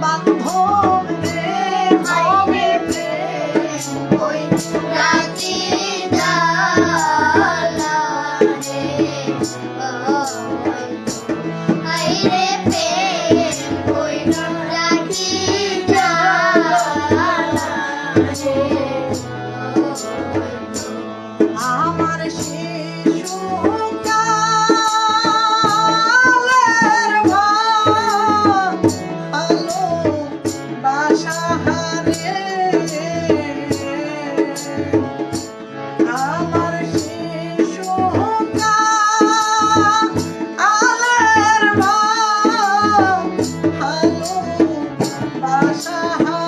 Bằng ha.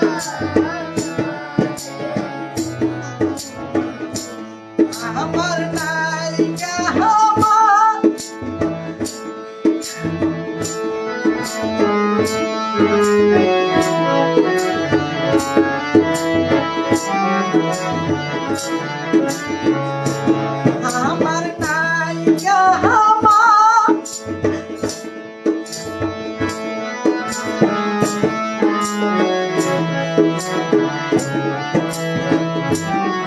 Bye.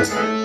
আরে